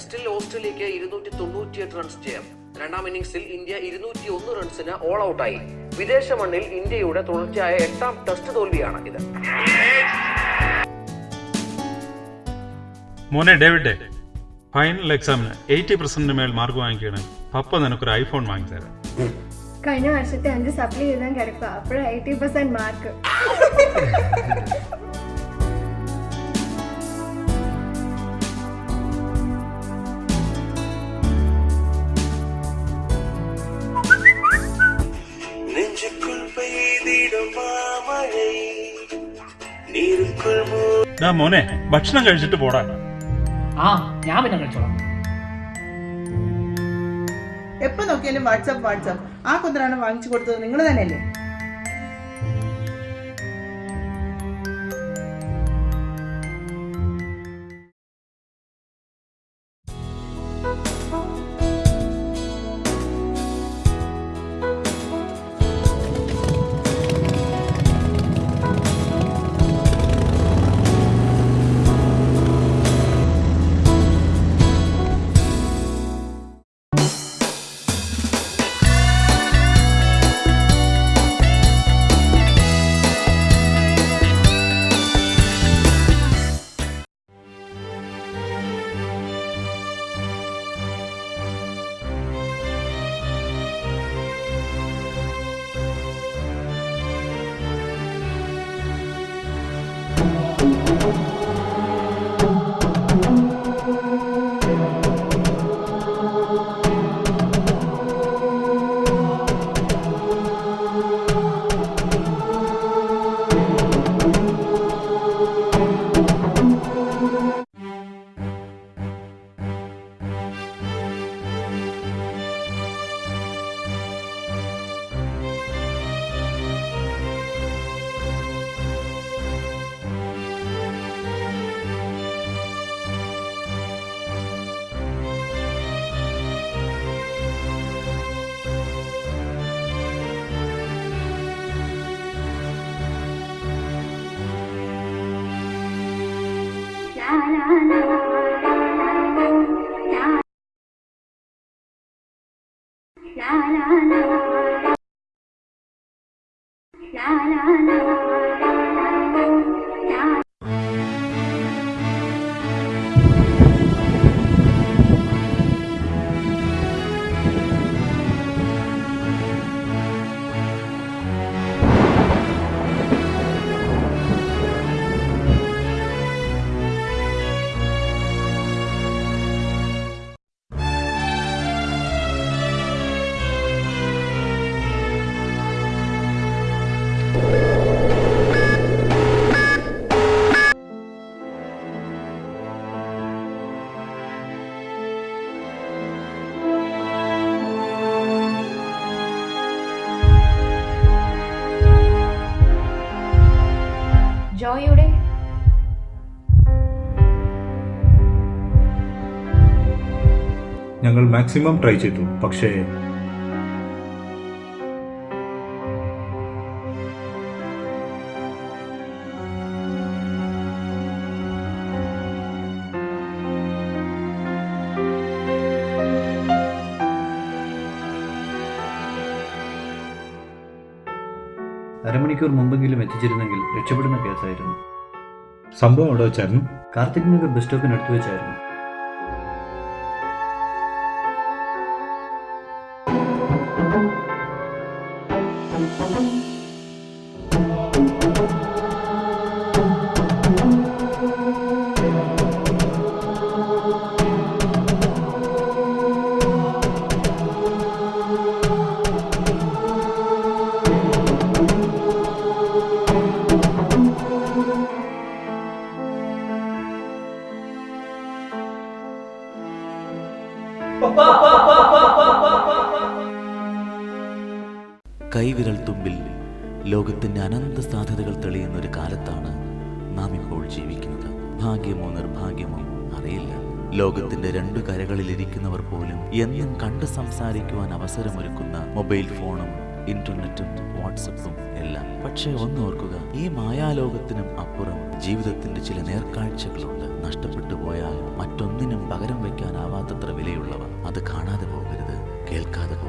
ഓസ്ട്രേലിയക്ക് ഇരുന്നൂറ്റി തൊണ്ണൂറ്റിയെട്ട് റൺസ് ജയം. രണ്ടാം ഇന്നിംഗ്സിൽ ഇന്ത്യ ഇരുന്നൂറ്റി ഒന്ന് റൺസിന് ഓൾ ഔട്ടായി വിദേശ മണ്ണിൽ ഇന്ത്യയുടെ തുടർച്ചയായ എട്ടാം ടെസ്റ്റ് തോൽവിയാണ് ഇത്. മോനെ ഡേവിഡ് ഫൈനൽ എക്സാമിന് എയ്റ്റി പെർസെന്റിന് മേൽ മാർക്ക് വാങ്ങിക്കുകയാണ് പപ്പ നിനക്കൊരു ഐഫോൺ വാങ്ങി തരാം കഴിഞ്ഞ വർഷത്തെ അഞ്ച് സപ്ലൈ എഴുതാൻ കിടക്കുക. അപ്പോഴും എയ്റ്റി പെർസെന്റ് മാർക്ക് മോനെ ഭക്ഷണം കഴിച്ചിട്ട് പോടാ. ആ ഞാൻ പിന്നെ കഴിച്ചോളാം. എപ്പോ നോക്കിയാലും വാട്സാപ്പ് വാട്സാപ്പ്. ആ കുതിരാണ് വാങ്ങിച്ചു കൊടുത്തത് നിങ്ങൾ തന്നെയല്ലേ? la la la ജോയിയുടെ ഞങ്ങൾ മാക്സിമം ട്രൈ ചെയ്തു പക്ഷേ അരമണിക്കൂർ മുമ്പെങ്കിലും എത്തിച്ചിരുന്നെങ്കിൽ രക്ഷപ്പെടുന്ന കേസായിരുന്നു. സംഭവം അവിടെ വെച്ചായിരുന്നു? കാർത്തിക് നഗർ ബസ് സ്റ്റോപ്പിനടുത്ത് വെച്ചായിരുന്നു. കൈവിരൽ തുമ്പിൽ ലോകത്തിന്റെ അനന്ത സാധ്യതകൾ തെളിയുന്ന ഒരു കാലത്താണ് നാം ഇപ്പോൾ ജീവിക്കുന്നത്. ഭാഗ്യമോ നിർഭാഗ്യമോ അറിയില്ല. ലോകത്തിന്റെ രണ്ടു കരകളിലിരിക്കുന്നവർ പോലും എന്നും കണ്ട് സംസാരിക്കുവാൻ അവസരമൊരുക്കുന്ന മൊബൈൽ ഫോണും ഇന്റർനെറ്റും വാട്സപ്പും എല്ലാം. പക്ഷേ ഒന്ന് ഓർക്കുക ഈ മായാലോകത്തിനും അപ്പുറം ജീവിതത്തിന്റെ ചില നേർക്കാഴ്ചകളുണ്ട്. നഷ്ടപ്പെട്ടു പോയാൽ മറ്റൊന്നിനും പകരം വയ്ക്കാനാവാത്തത്ര വിലയുള്ളവ. അത് കാണാതെ പോകരുത്. കേൾക്കാതെ